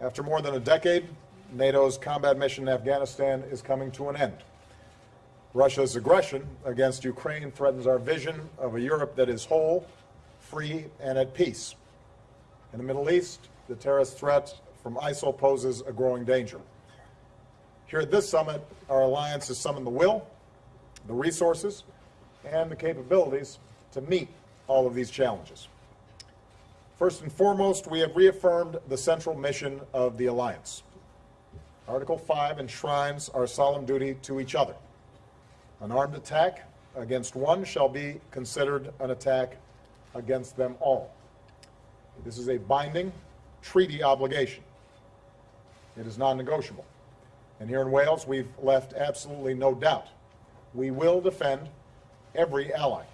After more than a decade, NATO's combat mission in Afghanistan is coming to an end. Russia's aggression against Ukraine threatens our vision of a Europe that is whole, free, and at peace. In the Middle East, the terrorist threat from ISIL poses a growing danger. Here at this summit, our alliance has summoned the will, the resources, and the capabilities to meet all of these challenges. First and foremost, we have reaffirmed the central mission of the alliance. Article 5 enshrines our solemn duty to each other. An armed attack against one shall be considered an attack against them all. This is a binding treaty obligation. It is non-negotiable. And here in Wales, we've left absolutely no doubt. We will defend every ally.